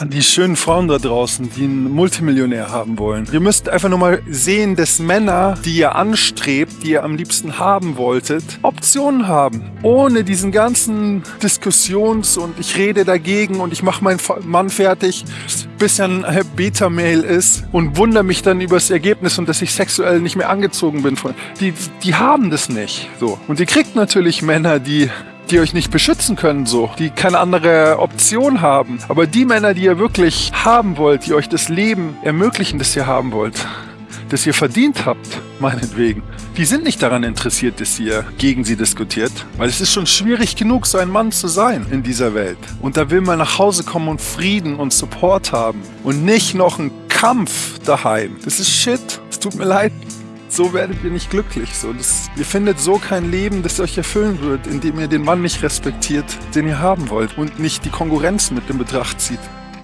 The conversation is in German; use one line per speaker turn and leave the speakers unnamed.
An die schönen Frauen da draußen, die einen Multimillionär haben wollen. Ihr müsst einfach nur mal sehen, dass Männer, die ihr anstrebt, die ihr am liebsten haben wolltet, Optionen haben. Ohne diesen ganzen Diskussions- und ich rede dagegen und ich mache meinen Mann fertig, bis er ein Beta-Mail ist und wundere mich dann über das Ergebnis und dass ich sexuell nicht mehr angezogen bin. Die, die haben das nicht. So. Und ihr kriegt natürlich Männer, die die euch nicht beschützen können, so, die keine andere Option haben. Aber die Männer, die ihr wirklich haben wollt, die euch das Leben ermöglichen, das ihr haben wollt, das ihr verdient habt, meinetwegen, die sind nicht daran interessiert, dass ihr gegen sie diskutiert, weil es ist schon schwierig genug, so ein Mann zu sein in dieser Welt. Und da will man nach Hause kommen und Frieden und Support haben und nicht noch einen Kampf daheim. Das ist Shit. Es tut mir leid so werdet ihr nicht glücklich. So, das, ihr findet so kein Leben, das euch erfüllen wird, indem ihr den Mann nicht respektiert, den ihr haben wollt und nicht die Konkurrenz mit in Betracht zieht.